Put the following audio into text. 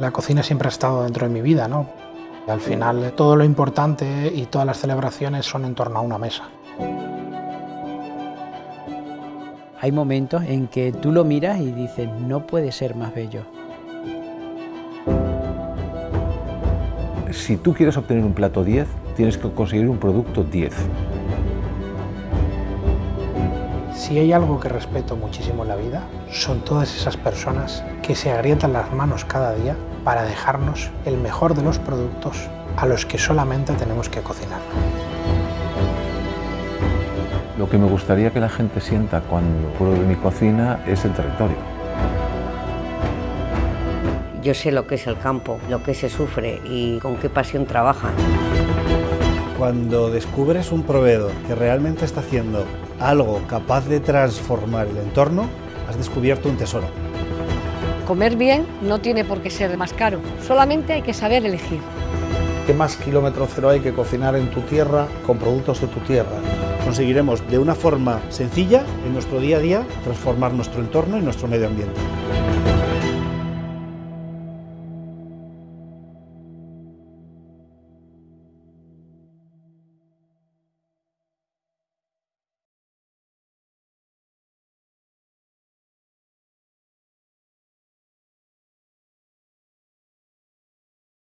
La cocina siempre ha estado dentro de mi vida, ¿no? Al final todo lo importante y todas las celebraciones son en torno a una mesa. Hay momentos en que tú lo miras y dices, no puede ser más bello. Si tú quieres obtener un plato 10, tienes que conseguir un producto 10. Si hay algo que respeto muchísimo en la vida, son todas esas personas que se agrietan las manos cada día para dejarnos el mejor de los productos a los que solamente tenemos que cocinar. Lo que me gustaría que la gente sienta cuando pruebe mi cocina es el territorio. Yo sé lo que es el campo, lo que se sufre y con qué pasión trabajan. Cuando descubres un proveedor que realmente está haciendo algo capaz de transformar el entorno, has descubierto un tesoro. Comer bien no tiene por qué ser más caro, solamente hay que saber elegir. ¿Qué más kilómetro cero hay que cocinar en tu tierra con productos de tu tierra? Conseguiremos de una forma sencilla, en nuestro día a día, transformar nuestro entorno y nuestro medio ambiente.